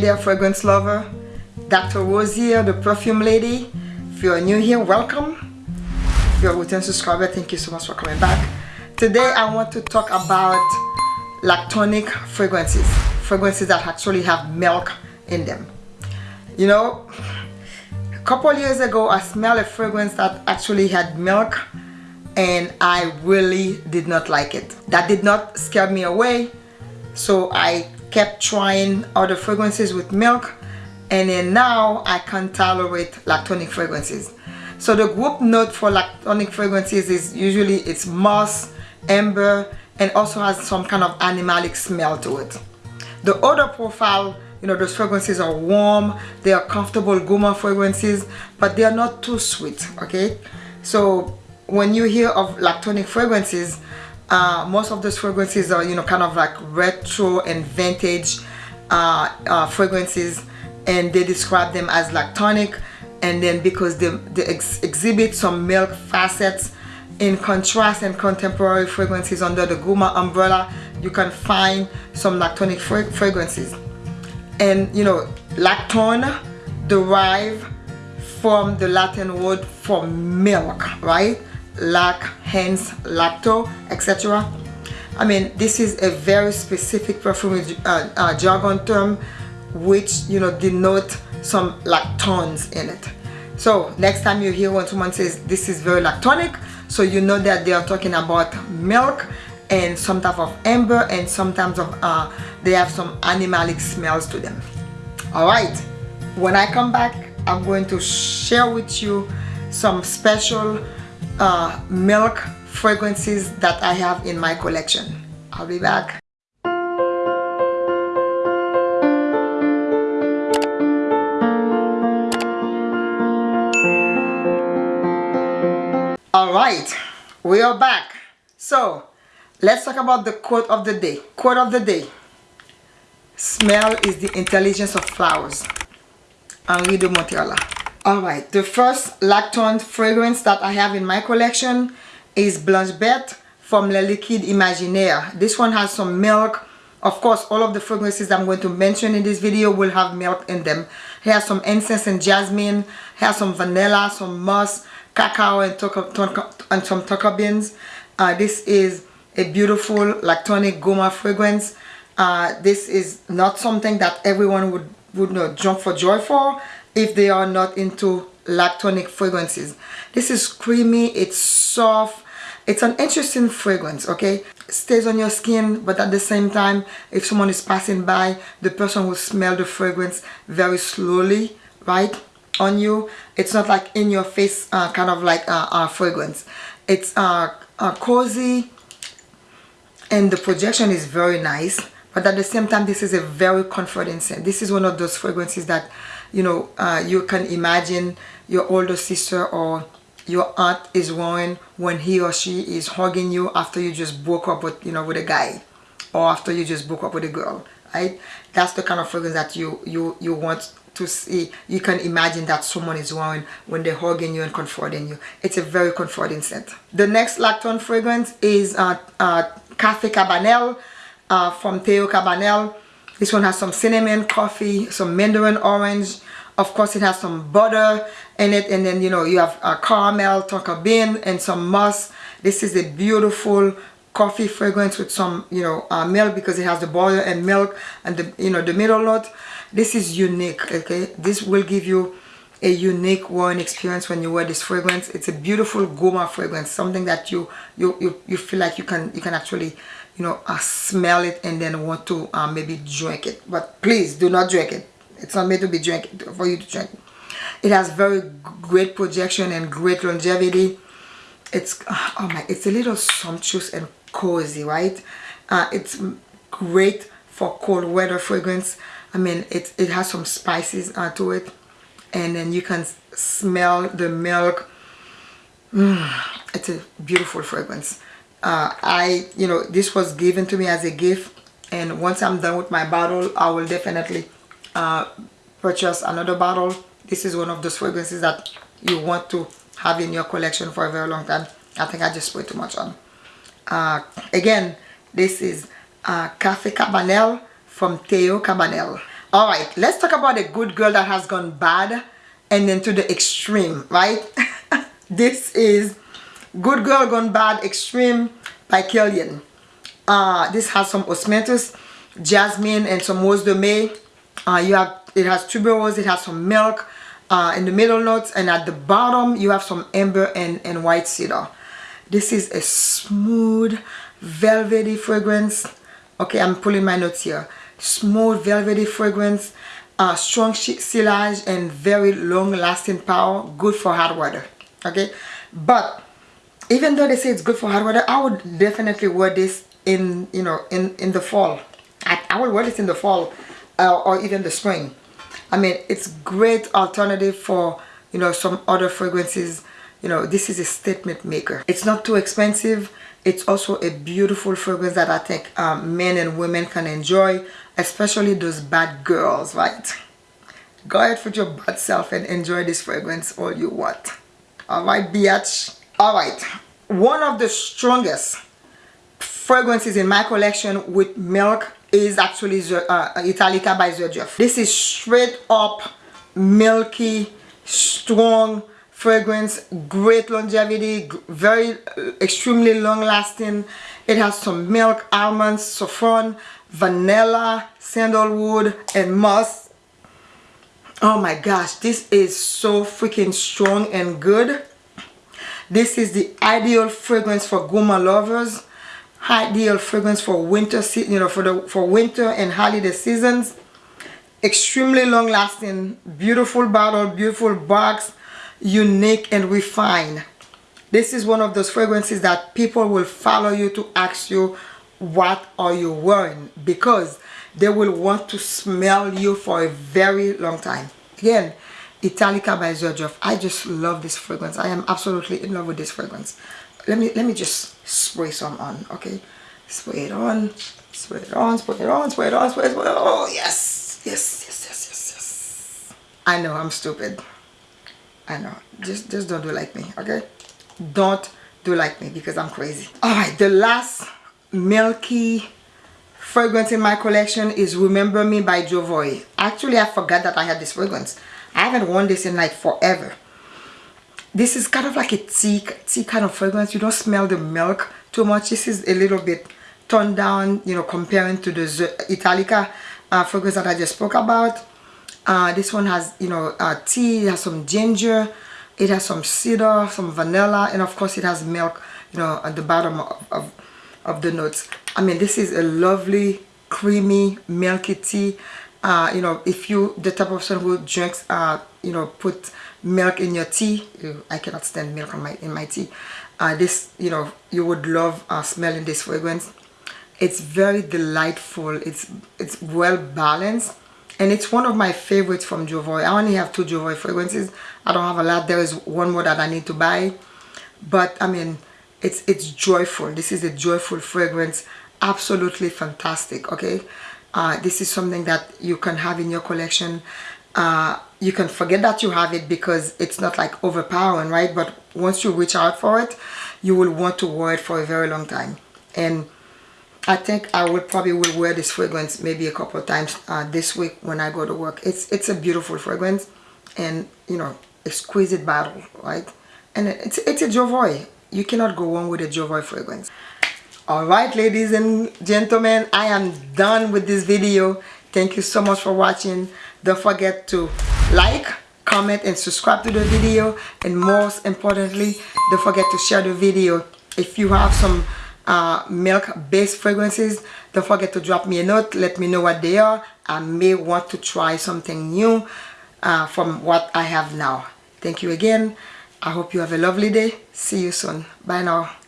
There fragrance lover, Dr. Rose here, the perfume lady. If you're new here, welcome. If you're a return subscriber, thank you so much for coming back. Today I want to talk about lactonic fragrances. Fragrances that actually have milk in them. You know, a couple years ago I smelled a fragrance that actually had milk and I really did not like it. That did not scare me away. So I kept trying other fragrances with milk and then now I can tolerate lactonic fragrances. So the group note for lactonic fragrances is usually it's moss, amber, and also has some kind of animalic smell to it. The odor profile, you know, those fragrances are warm, they are comfortable gourmand fragrances, but they are not too sweet, okay? So when you hear of lactonic fragrances, uh, most of those fragrances are you know kind of like retro and vintage uh, uh, fragrances and they describe them as lactonic. And then because they, they ex exhibit some milk facets in contrast and contemporary fragrances under the Gourmand umbrella you can find some lactonic fra fragrances. And you know lactone derive from the Latin word for milk right lac, hence lacto, etc. I mean, this is a very specific perfume uh, uh, jargon term which, you know, denote some lactones in it. So next time you hear when someone says this is very lactonic, so you know that they are talking about milk and some type of amber and sometimes of uh, they have some animalic smells to them. Alright, when I come back, I'm going to share with you some special uh, milk fragrances that I have in my collection. I'll be back. Alright, we are back. So, let's talk about the quote of the day. Quote of the day. Smell is the intelligence of flowers. Henri de Montherlant. Alright, the first lactone fragrance that I have in my collection is Blanche Bête from Le Liquide Imaginaire. This one has some milk. Of course, all of the fragrances I'm going to mention in this video will have milk in them. It has some incense and jasmine, it has some vanilla, some musk, cacao, and, and some tonka beans. Uh, this is a beautiful lactonic gourmand fragrance. Uh, this is not something that everyone would, would know, jump for joy for if they are not into lactonic fragrances. This is creamy it's soft it's an interesting fragrance okay? It stays on your skin but at the same time if someone is passing by the person will smell the fragrance very slowly right on you. It's not like in your face uh, kind of like uh, uh, fragrance. It's cozy and the projection is very nice but at the same time this is a very comforting scent. This is one of those fragrances that you know uh, you can imagine your older sister or your aunt is wearing when he or she is hugging you after you just broke up with you know with a guy or after you just broke up with a girl right? That's the kind of fragrance that you you you want to see. You can imagine that someone is wearing when they're hugging you and comforting you. It's a very comforting scent. The next lactone fragrance is uh, uh, Cafe Cabanel uh, from Theo Cabanel this one has some cinnamon coffee some mandarin orange. Of course it has some butter in it and then you know you have a caramel tonka bean and some musk. This is a beautiful coffee fragrance with some you know uh, milk because it has the butter and milk and the you know the middle note. This is unique okay? This will give you a unique wearing experience when you wear this fragrance. It's a beautiful gourmand fragrance something that you you you, you feel like you can you can actually you know uh, smell it and then want to uh, maybe drink it. But please do not drink it. It's not made to be drink for you to drink. It has very great projection and great longevity. It's oh my it's a little sumptuous and cozy right? Uh, it's great for cold weather fragrance. I mean it, it has some spices uh, to it and then you can smell the milk. Mm, it's a beautiful fragrance. Uh, I you know this was given to me as a gift and once I'm done with my bottle I will definitely uh, purchase another bottle. This is one of those fragrances that you want to have in your collection for a very long time. I think I just put too much on. Uh, again this is uh, Cafe Cabanel from Theo Cabanel all right let's talk about a good girl that has gone bad and then to the extreme right? This is good girl gone bad extreme by Kilian uh, this has some osmanthus jasmine and some rose de mai. Uh, you have it has tuberose it has some milk uh, in the middle notes and at the bottom you have some amber and, and white cedar. This is a smooth velvety fragrance. Okay i'm pulling my notes here smooth velvety fragrance uh, strong sillage and very long lasting power good for hot weather okay? But even though they say it's good for hot weather i would definitely wear this in you know in in the fall. I, I would wear this in the fall uh, or even the spring. I mean it's great alternative for you know some other fragrances. You know this is a statement maker. It's not too expensive it's also a beautiful fragrance that I think um, men and women can enjoy especially those bad girls right? Go ahead with your bad self and enjoy this fragrance all you want. All right bitch all right. One of the strongest fragrances in my collection with milk is actually uh, Italica by Xerjoff. This is straight up milky, strong fragrance, great longevity, very uh, extremely long lasting. It has some milk, almonds, saffron, vanilla, sandalwood, and musk. Oh my gosh, this is so freaking strong and good. This is the ideal fragrance for gourmand lovers. Ideal fragrance for winter, you know, for the for winter and holiday seasons. Extremely long lasting, beautiful bottle, beautiful box, unique and refined. This is one of those fragrances that people will follow you to ask you what are you wearing because they will want to smell you for a very long time. Again, Italica by Xerjoff. I just love this fragrance. I am absolutely in love with this fragrance. Let me let me just spray some on, okay? Spray it on, spray it on, spray it on, spray it on, spray it on. Oh yes, yes, yes, yes, yes, yes. I know I'm stupid. I know. Just just don't do like me, okay? Don't do like me because I'm crazy. Alright, the last milky fragrance in my collection is Remember Me by Jovoy. Actually, I forgot that I had this fragrance. I haven't worn this in like forever. This is kind of like a tea, tea kind of fragrance. You don't smell the milk too much. This is a little bit toned down, you know, comparing to the Italica uh, fragrance that I just spoke about. Uh, this one has, you know, uh, tea, it has some ginger, it has some cedar, some vanilla, and of course it has milk, you know, at the bottom of, of, of the notes. I mean, this is a lovely, creamy, milky tea. Uh, you know if you the type of person who drinks uh, you know put milk in your tea I cannot stand milk in my in my tea. Uh, this you know you would love uh, smelling this fragrance. It's very delightful. It's it's well balanced and it's one of my favorites from Jovoy. I only have two Jovoy fragrances. I don't have a lot. There is one more that I need to buy. But I mean it's it's joyful. This is a joyful fragrance. Absolutely fantastic okay? Uh, this is something that you can have in your collection. Uh, you can forget that you have it because it's not like overpowering right? But once you reach out for it you will want to wear it for a very long time. And I think I will probably will wear this fragrance maybe a couple of times uh, this week when I go to work. It's it's a beautiful fragrance and you know exquisite bottle right? And it's it's a Jovoy. You cannot go wrong with a Jovoy fragrance. Alright ladies and gentlemen i am done with this video. Thank you so much for watching. Don't forget to like comment and subscribe to the video. And most importantly don't forget to share the video. If you have some uh, milk based fragrances. Don't forget to drop me a note. Let me know what they are. I may want to try something new uh, from what I have now. Thank you again. I hope you have a lovely day. See you soon. Bye now